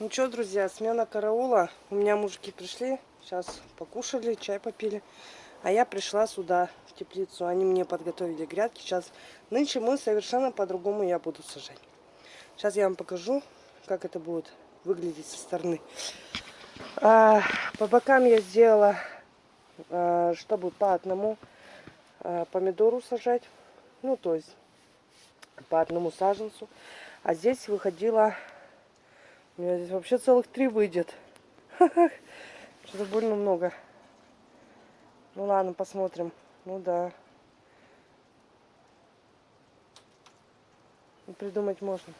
Ну что, друзья, смена караула. У меня мужики пришли, сейчас покушали, чай попили. А я пришла сюда, в теплицу. Они мне подготовили грядки. Сейчас, нынче мы совершенно по-другому я буду сажать. Сейчас я вам покажу, как это будет выглядеть со стороны. А, по бокам я сделала, а, чтобы по одному а, помидору сажать. Ну, то есть по одному саженцу. А здесь выходила... У меня здесь вообще целых три выйдет. Что-то больно много. Ну ладно, посмотрим. Ну да. Ну, придумать можно.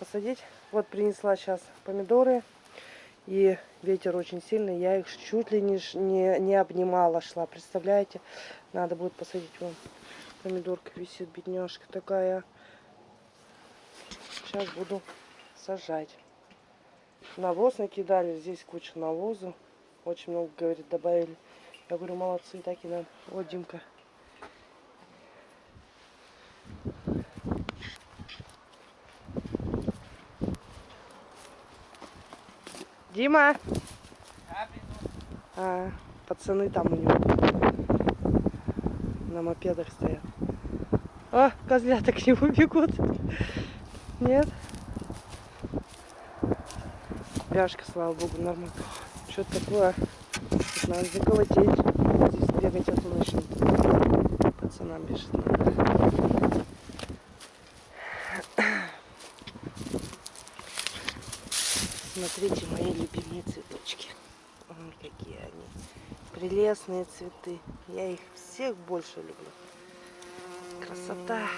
Посадить. Вот принесла сейчас помидоры. И ветер очень сильный. Я их чуть ли не, не, не обнимала шла. Представляете? Надо будет посадить вон. Помидорка висит, бедняжка такая. Сейчас буду сажать. Навоз накидали. Здесь куча навоза. Очень много, говорит, добавили. Я говорю, молодцы, так и надо. Вот Димка. Дима! А, пацаны там у него на мопедах стоят. О, козлята к нему бегут. Нет? Пяшка, слава богу, нормально. Что-то такое. Надо заколотить. Здесь бегать, а то начнут. Пацанам бежит. Смотрите, мои любимые цветочки. Ой, какие они. Прелестные цветы. Я их всех больше люблю. Красота.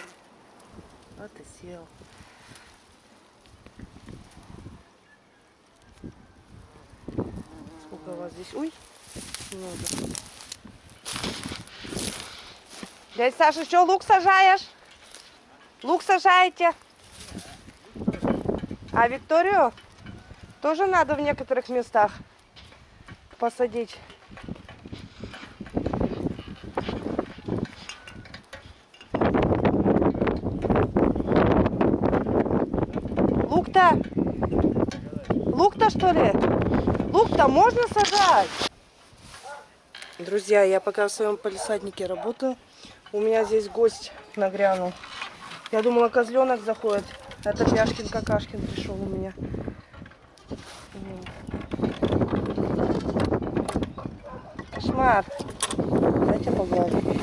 Вот и сел. Сколько у вас здесь? Ой, много. Дядя Саша, что, лук сажаешь? Лук сажаете? А Викторию тоже надо в некоторых местах посадить. Лук-то? Лук-то что ли? Лук-то можно сажать? Друзья, я пока в своем полисаднике работаю. У меня здесь гость нагрянул. Я думала, козленок заходит. Это Пяшкин Какашкин пришел у меня. Кошмар. Дайте погладить.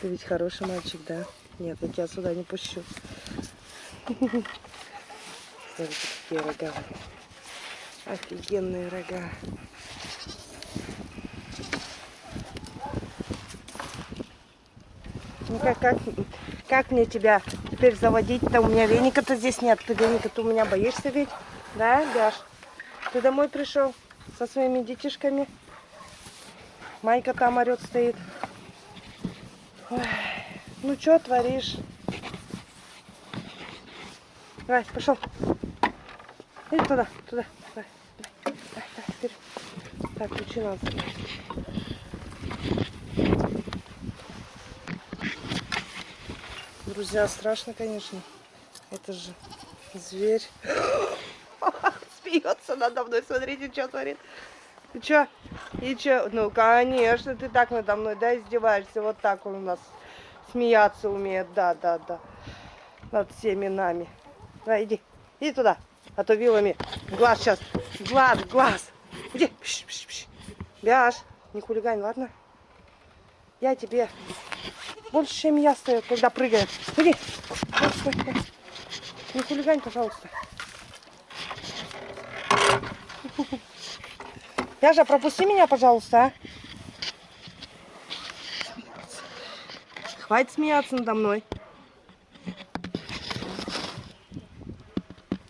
Ты ведь хороший мальчик, да? Нет, я тебя сюда не пущу. Смотрите, какие рога. Офигенные рога. Ну как, как, как мне тебя теперь заводить-то? У меня веника-то здесь нет. Ты веника-то у меня боишься ведь? Да, Гаш? Ты домой пришел со своими детишками? Майка там орет стоит. Ой, ну что творишь? Давай, пошел. Иди туда, туда. Давай, вперед. Так, надо Друзья, страшно, конечно. Это же зверь. Смеется надо мной, смотрите, что творит. Ты что? И что? Ну, конечно, ты так надо мной, да, издеваешься. Вот так он у нас смеяться умеет, да, да, да. Над всеми нами. Давай, иди. Иди туда. А то вилами. Глаз сейчас. Глаз, глаз. Иди. Пш, пш, пш. Бяж. Не хулигань, ладно? Я тебе больше, чем я стою, когда прыгаю. Иди. Не хулигань, пожалуйста. Яжа, пропусти меня, пожалуйста, а. Хватит смеяться надо мной.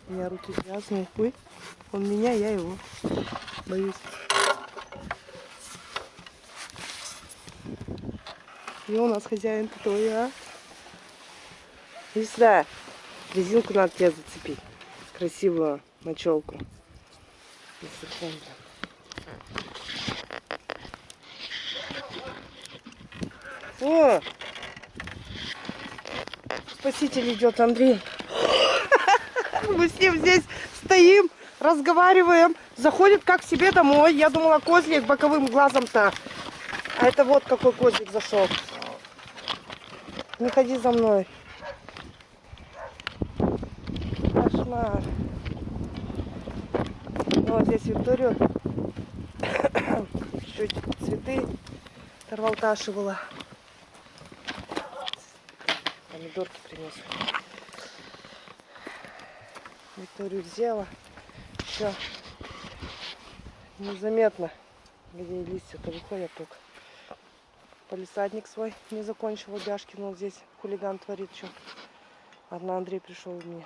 У меня руки грязные. Ой, он меня, я его. Боюсь. И у нас хозяин я? Иди сюда. Резинку надо тебе зацепить. Красивую мочелку. О! Спаситель идет, Андрей. Мы с ним здесь стоим, разговариваем. Заходит как себе домой. Я думала, козлик боковым глазом-то. А это вот какой козлик зашел. Не ходи за мной. Кошмар. Ну, вот здесь Викторию чуть цветы торвалташивала. Помидорки принес. Викторию взяла. Все. Незаметно, где листья-то выходят только. Полисадник свой не закончил обяжки, но здесь хулиган творит что. Одна Андрей пришел в меня.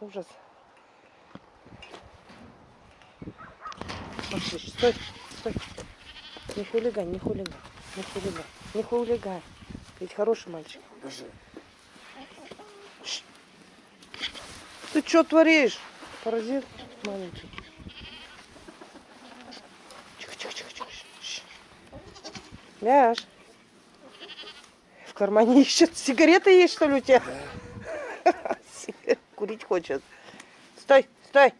Ужас. Пошли, стой, стой. Не хулиган, не хулиган, не хулиган, не хулиган. Ведь хороший мальчик. Даже. Ты что творишь? Паразит маленький. Ляж. В кармане ищет. Сигареты есть, что ли, у тебя? Сигарет Курить хочет. Стой, стой.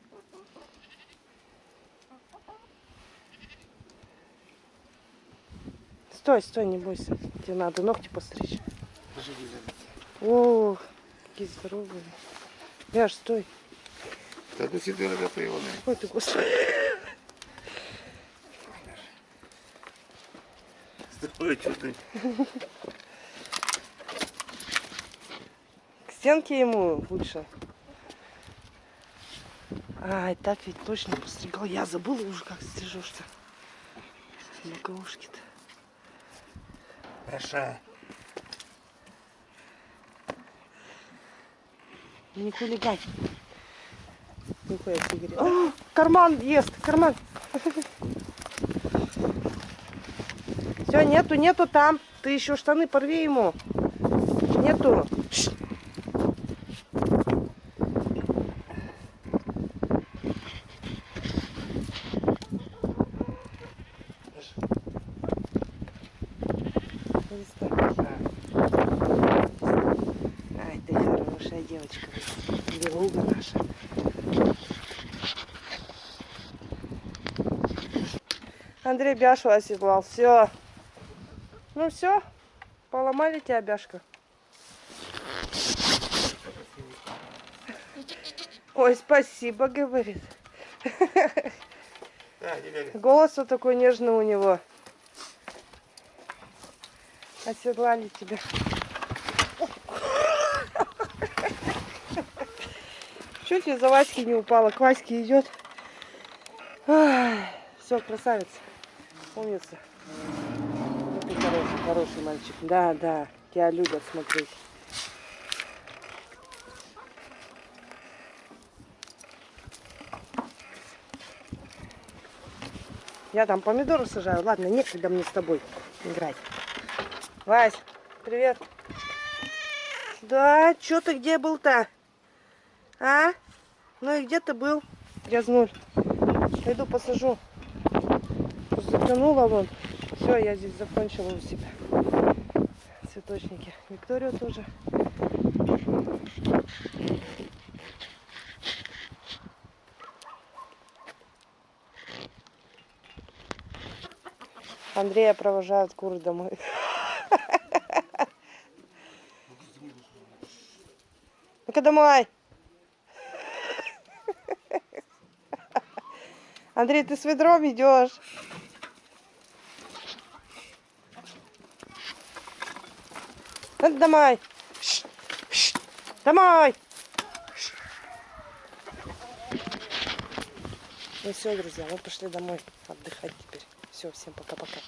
Стой, стой, не бойся. Тебе надо ногти постричь. Ох, какие здоровые. Ляж, стой. Та до дорого приемная. Ой ты, господи. К стенке ему лучше. Ай, так ведь точно постригал. Я забыла уже, как стрижешься. Боковушки-то. Хороша. Не хулигань. Выходит сигарет. О, карман ест, карман. Все, нету, нету там. Ты еще штаны порви ему. Нету. Ай, ты хорошая девочка. Белуга наша. Андрей Бяшу оседлал. Все. Ну все. Поломали тебя, Бяшка. Ой, спасибо, говорит. Голос вот такой нежный у него. Оседлали тебя. Чуть ли за Васьки не упала. К Ваське идет. Все, красавец. Умница. Хороший, хороший мальчик. Да, да. Тебя любят смотреть. Я там помидоры сажаю. Ладно, некогда мне с тобой играть. Вась, привет. Да, что ты где был-то? А? Ну и где ты был? Грязнуль. Пойду посажу. Затянула вон. Все, я здесь закончила у себя. Цветочники. Викторию тоже. Андрея провожают куры домой. Ну-ка домой. Андрей, ты с ведром идешь. Ну, домой. Ш, ш, Домой. Ну все, друзья, мы пошли домой отдыхать теперь. Все, всем пока-пока.